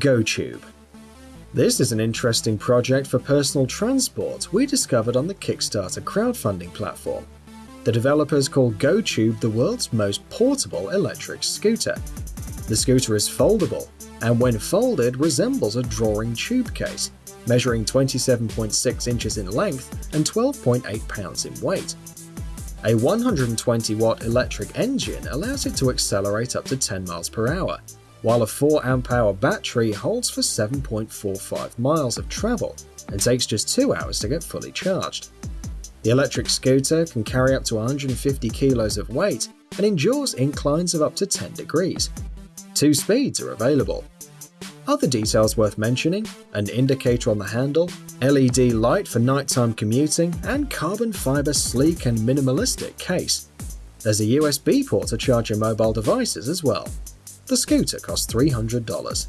GoTube. This is an interesting project for personal transport we discovered on the Kickstarter crowdfunding platform. The developers call GoTube the world's most portable electric scooter. The scooter is foldable, and when folded resembles a drawing tube case, measuring 27.6 inches in length and 12.8 pounds in weight. A 120 watt electric engine allows it to accelerate up to 10 miles per hour, while a 4 amp hour battery holds for 7.45 miles of travel and takes just 2 hours to get fully charged. The electric scooter can carry up to 150 kilos of weight and endures inclines of up to 10 degrees. Two speeds are available, other details worth mentioning an indicator on the handle, LED light for nighttime commuting, and carbon fiber sleek and minimalistic case. There's a USB port to charge your mobile devices as well. The scooter costs $300.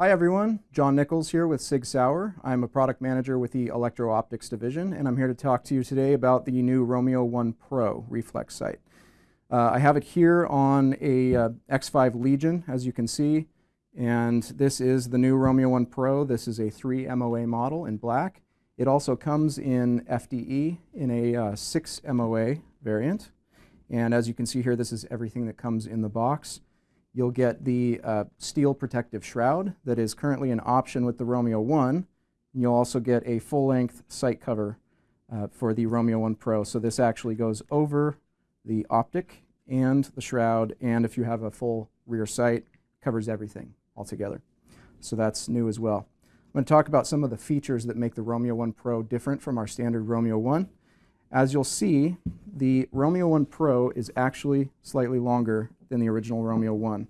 Hi everyone, John Nichols here with Sig Sauer. I'm a product manager with the Electro Optics division, and I'm here to talk to you today about the new Romeo 1 Pro reflex sight. Uh, I have it here on a uh, X5 Legion, as you can see. And this is the new Romeo 1 Pro. This is a 3 MOA model in black. It also comes in FDE in a uh, 6 MOA variant. And as you can see here, this is everything that comes in the box. You'll get the uh, steel protective shroud that is currently an option with the Romeo 1. You'll also get a full-length sight cover uh, for the Romeo 1 Pro. So this actually goes over the optic and the shroud, and if you have a full rear sight, covers everything altogether. So that's new as well. I'm going to talk about some of the features that make the Romeo 1 Pro different from our standard Romeo 1. As you'll see, the Romeo 1 Pro is actually slightly longer than the original Romeo 1.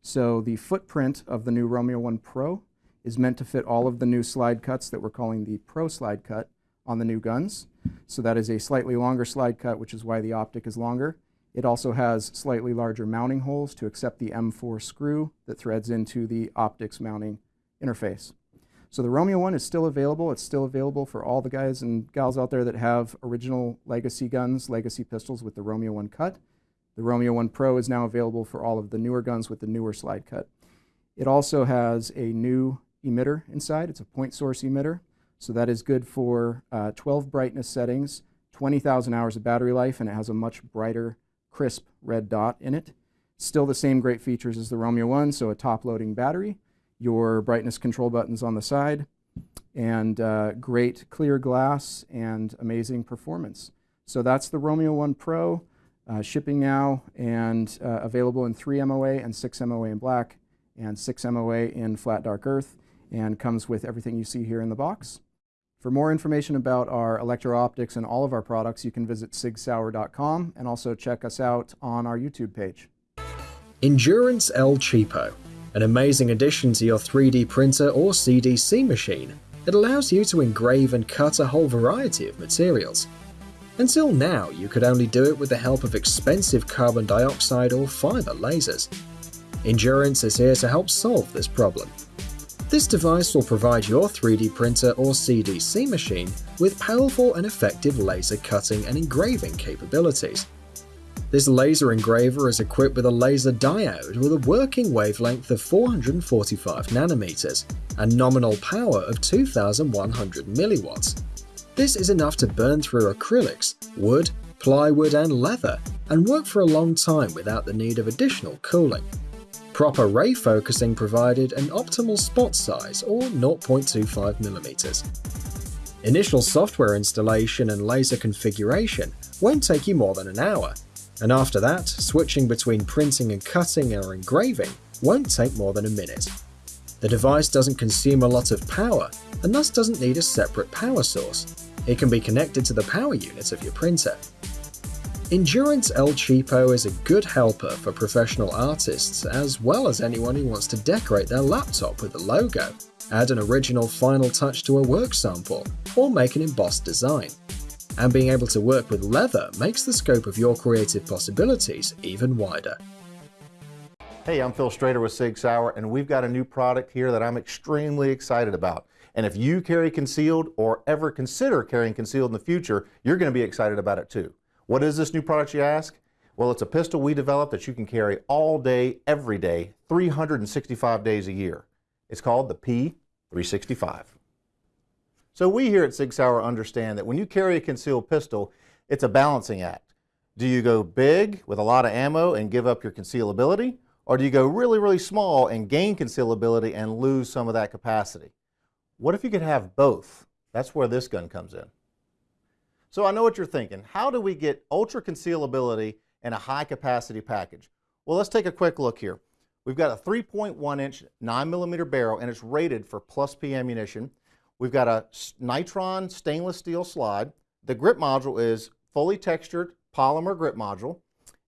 So the footprint of the new Romeo 1 Pro is meant to fit all of the new slide cuts that we're calling the Pro slide cut on the new guns. So that is a slightly longer slide cut, which is why the optic is longer. It also has slightly larger mounting holes to accept the M4 screw that threads into the optics mounting interface. So the Romeo 1 is still available. It's still available for all the guys and gals out there that have original legacy guns, legacy pistols with the Romeo 1 cut. The Romeo 1 Pro is now available for all of the newer guns with the newer slide cut. It also has a new emitter inside. It's a point source emitter. So that is good for uh, 12 brightness settings, 20,000 hours of battery life, and it has a much brighter crisp red dot in it. Still the same great features as the Romeo 1, so a top-loading battery, your brightness control buttons on the side, and uh, great clear glass and amazing performance. So that's the Romeo 1 Pro, uh, shipping now and uh, available in 3 MOA and 6 MOA in black and 6 MOA in flat dark earth and comes with everything you see here in the box. For more information about our electro-optics and all of our products, you can visit sigsauer.com and also check us out on our YouTube page. Endurance El Cheapo, an amazing addition to your 3D printer or CNC machine it allows you to engrave and cut a whole variety of materials. Until now, you could only do it with the help of expensive carbon dioxide or fiber lasers. Endurance is here to help solve this problem this device will provide your 3D printer or CNC machine with powerful and effective laser cutting and engraving capabilities. This laser engraver is equipped with a laser diode with a working wavelength of 445 nanometers and nominal power of 2100 milliwatts. This is enough to burn through acrylics, wood, plywood and leather and work for a long time without the need of additional cooling. Proper ray focusing provided an optimal spot size or 0.25mm. Initial software installation and laser configuration won't take you more than an hour, and after that, switching between printing and cutting or engraving won't take more than a minute. The device doesn't consume a lot of power and thus doesn't need a separate power source. It can be connected to the power unit of your printer. Endurance El Cheapo is a good helper for professional artists as well as anyone who wants to decorate their laptop with a logo, add an original final touch to a work sample, or make an embossed design. And being able to work with leather makes the scope of your creative possibilities even wider. Hey, I'm Phil Strader with Sig Sauer, and we've got a new product here that I'm extremely excited about. And if you carry concealed or ever consider carrying concealed in the future, you're going to be excited about it too. What is this new product, you ask? Well, it's a pistol we developed that you can carry all day, every day, 365 days a year. It's called the P365. So we here at Sig Sauer understand that when you carry a concealed pistol, it's a balancing act. Do you go big with a lot of ammo and give up your concealability? Or do you go really, really small and gain concealability and lose some of that capacity? What if you could have both? That's where this gun comes in. So I know what you're thinking. How do we get ultra concealability in a high capacity package? Well, let's take a quick look here. We've got a 3.1 inch 9 millimeter barrel and it's rated for plus P ammunition. We've got a Nitron stainless steel slide. The grip module is fully textured polymer grip module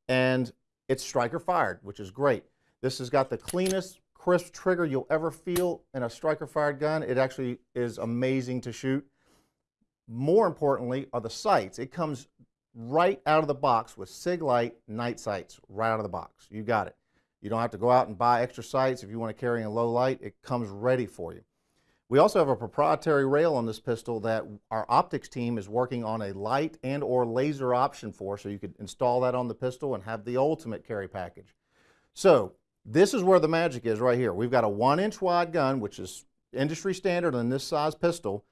and it's striker fired, which is great. This has got the cleanest, crisp trigger you'll ever feel in a striker fired gun. It actually is amazing to shoot. More importantly are the sights. It comes right out of the box with Siglite night sights right out of the box. You got it. You don't have to go out and buy extra sights if you want to carry in low light. It comes ready for you. We also have a proprietary rail on this pistol that our optics team is working on a light and or laser option for, so you could install that on the pistol and have the ultimate carry package. So this is where the magic is right here. We've got a one inch wide gun, which is industry standard in this size pistol,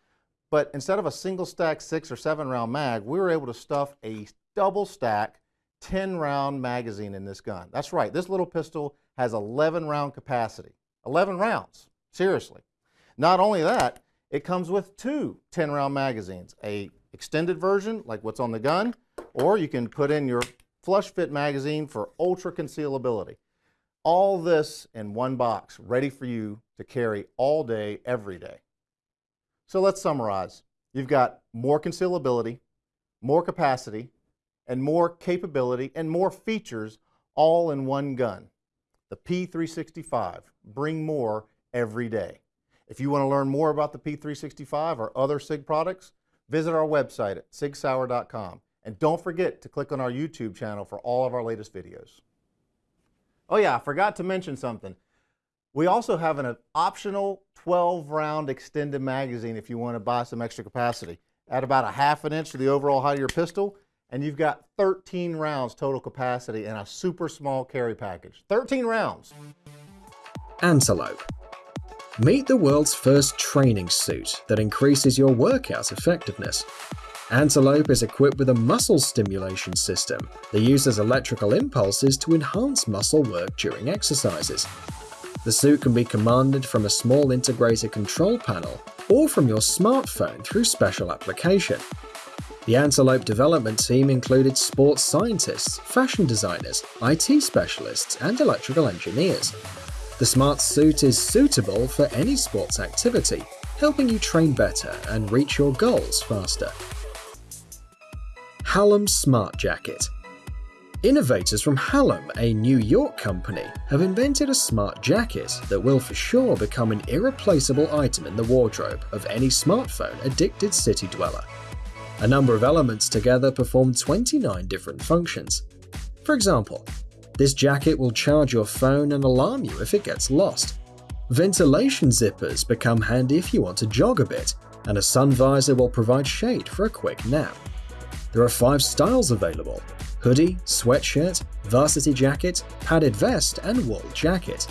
but instead of a single stack six or seven round mag, we were able to stuff a double stack 10 round magazine in this gun. That's right, this little pistol has 11 round capacity. 11 rounds, seriously. Not only that, it comes with two 10 round magazines, a extended version like what's on the gun, or you can put in your flush fit magazine for ultra concealability. All this in one box, ready for you to carry all day, every day. So let's summarize. You've got more concealability, more capacity, and more capability and more features all in one gun. The P365. Bring more every day. If you want to learn more about the P365 or other SIG products, visit our website at sigsauer.com. And don't forget to click on our YouTube channel for all of our latest videos. Oh yeah, I forgot to mention something. We also have an optional 12 round extended magazine if you want to buy some extra capacity. Add about a half an inch to the overall height of your pistol, and you've got 13 rounds total capacity in a super small carry package. 13 rounds. Antelope. Meet the world's first training suit that increases your workout effectiveness. Antelope is equipped with a muscle stimulation system that uses electrical impulses to enhance muscle work during exercises. The suit can be commanded from a small integrated control panel or from your smartphone through special application. The Antelope development team included sports scientists, fashion designers, IT specialists, and electrical engineers. The smart suit is suitable for any sports activity, helping you train better and reach your goals faster. Hallam Smart Jacket Innovators from Hallam, a New York company, have invented a smart jacket that will for sure become an irreplaceable item in the wardrobe of any smartphone addicted city dweller. A number of elements together perform 29 different functions. For example, this jacket will charge your phone and alarm you if it gets lost. Ventilation zippers become handy if you want to jog a bit, and a sun visor will provide shade for a quick nap. There are five styles available hoodie, sweatshirt, varsity jacket, padded vest, and wool jacket.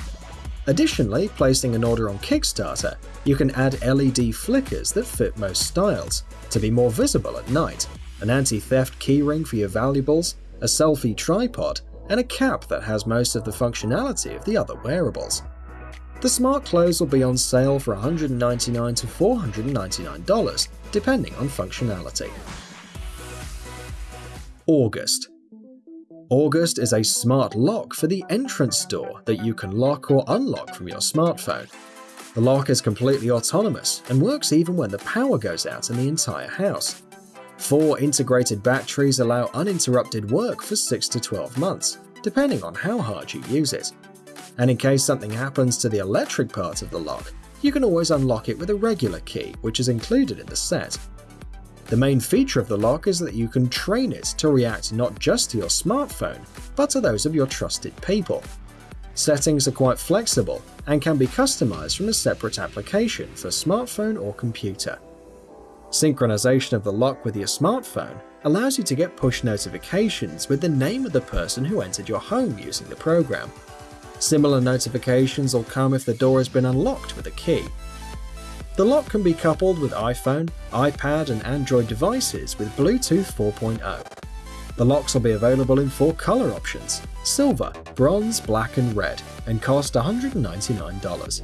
Additionally, placing an order on Kickstarter, you can add LED flickers that fit most styles to be more visible at night, an anti theft keyring for your valuables, a selfie tripod, and a cap that has most of the functionality of the other wearables. The smart clothes will be on sale for 199 to $499, depending on functionality. August August is a smart lock for the entrance door that you can lock or unlock from your smartphone. The lock is completely autonomous and works even when the power goes out in the entire house. Four integrated batteries allow uninterrupted work for 6 to 12 months, depending on how hard you use it. And in case something happens to the electric part of the lock, you can always unlock it with a regular key, which is included in the set. The main feature of the lock is that you can train it to react not just to your smartphone, but to those of your trusted people. Settings are quite flexible and can be customized from a separate application for smartphone or computer. Synchronization of the lock with your smartphone allows you to get push notifications with the name of the person who entered your home using the program. Similar notifications will come if the door has been unlocked with a key. The lock can be coupled with iPhone, iPad, and Android devices with Bluetooth 4.0. The locks will be available in four color options silver, bronze, black, and red, and cost $199.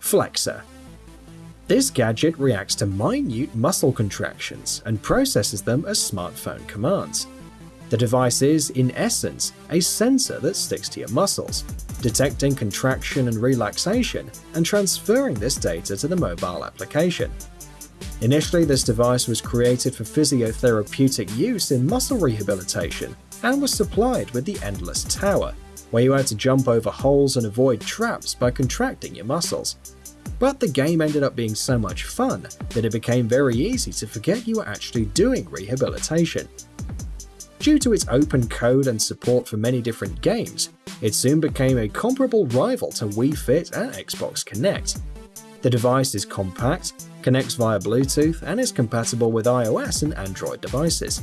Flexor This gadget reacts to minute muscle contractions and processes them as smartphone commands. The device is, in essence, a sensor that sticks to your muscles, detecting contraction and relaxation and transferring this data to the mobile application. Initially, this device was created for physiotherapeutic use in muscle rehabilitation and was supplied with the Endless Tower, where you had to jump over holes and avoid traps by contracting your muscles. But the game ended up being so much fun that it became very easy to forget you were actually doing rehabilitation, Due to its open code and support for many different games, it soon became a comparable rival to Wii Fit and Xbox Kinect. The device is compact, connects via Bluetooth, and is compatible with iOS and Android devices.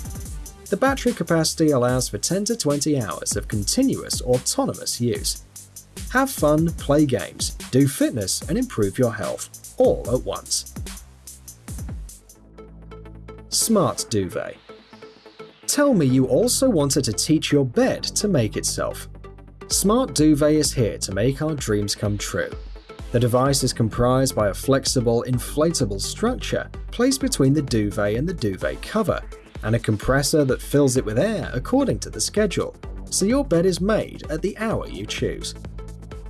The battery capacity allows for 10 to 20 hours of continuous autonomous use. Have fun, play games, do fitness, and improve your health, all at once. Smart Duvet Tell me you also wanted to teach your bed to make itself. Smart Duvet is here to make our dreams come true. The device is comprised by a flexible, inflatable structure placed between the duvet and the duvet cover, and a compressor that fills it with air according to the schedule, so your bed is made at the hour you choose.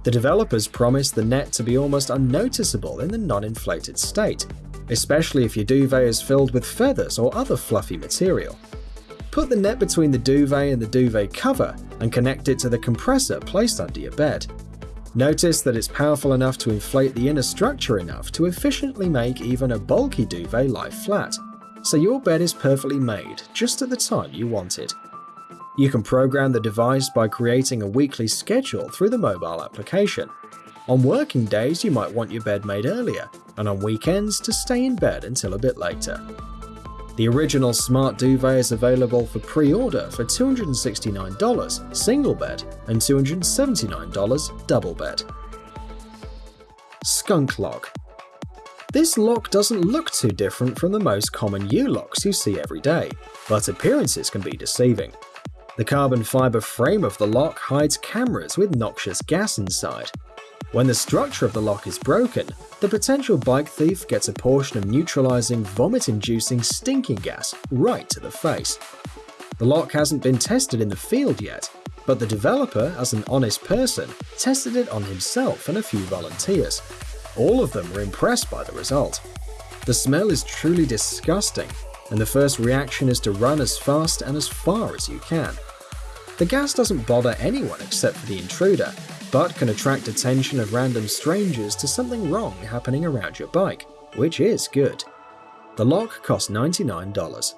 The developers promise the net to be almost unnoticeable in the non-inflated state, especially if your duvet is filled with feathers or other fluffy material. Put the net between the duvet and the duvet cover and connect it to the compressor placed under your bed. Notice that it's powerful enough to inflate the inner structure enough to efficiently make even a bulky duvet lie flat, so your bed is perfectly made just at the time you want it. You can program the device by creating a weekly schedule through the mobile application. On working days, you might want your bed made earlier, and on weekends to stay in bed until a bit later. The original Smart Duvet is available for pre-order for $269 single bed and $279 double bed. Skunk Lock This lock doesn't look too different from the most common U-locks you see every day, but appearances can be deceiving. The carbon fiber frame of the lock hides cameras with noxious gas inside, when the structure of the lock is broken, the potential bike thief gets a portion of neutralizing vomit-inducing stinking gas right to the face. The lock hasn't been tested in the field yet, but the developer, as an honest person, tested it on himself and a few volunteers. All of them were impressed by the result. The smell is truly disgusting, and the first reaction is to run as fast and as far as you can. The gas doesn't bother anyone except for the intruder, but can attract attention of random strangers to something wrong happening around your bike, which is good. The lock costs $99.